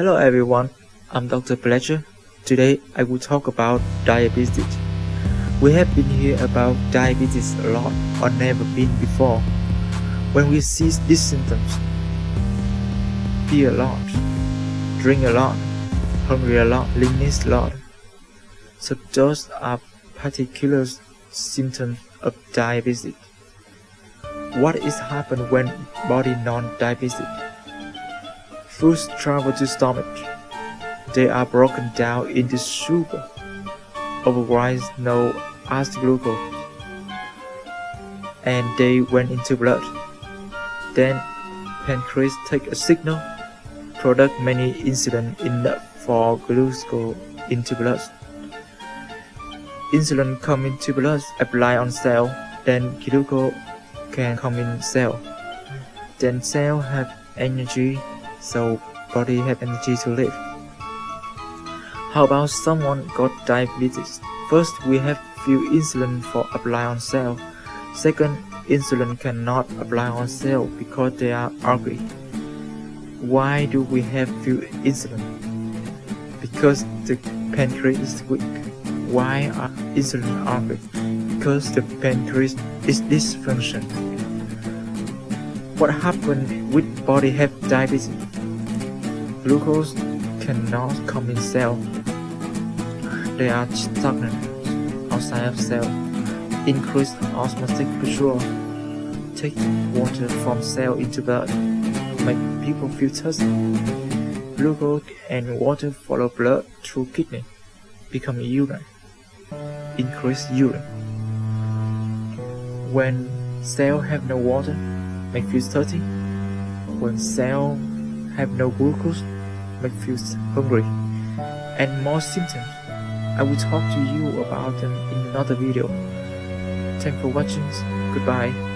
Hello everyone, I'm Dr. Fletcher. Today I will talk about diabetes. We have been here about diabetes a lot or never been before. When we see these symptoms, be a lot, drink a lot, hungry a lot, leanness a lot. So those are particular symptoms of diabetes. What is happen when body non-diabetic? Foods travel to stomach. They are broken down into sugar, otherwise known as glucose, and they went into blood. Then pancreas take a signal, product many insulin enough for glucose into blood. Insulin come into blood, apply on cell, then glucose can come in cell. Then cell have energy so body have energy to live. How about someone got diabetes? First, we have few insulin for apply on cell. Second, insulin cannot apply on cell because they are ugly. Why do we have few insulin? Because the pancreas is weak. Why are insulin ugly? Because the pancreas is dysfunction. What happened with body have diabetes? Glucose cannot come in cell. They are stagnant outside of cell. Increase osmotic pressure. Take water from cell into blood. Make people feel thirsty. Glucose and water follow blood through kidney. Become urine. Increase urine. When cell have no water, make feel thirsty. When cell have no glucose, make feel hungry, and more symptoms. I will talk to you about them in another video. Thanks for watching. Goodbye.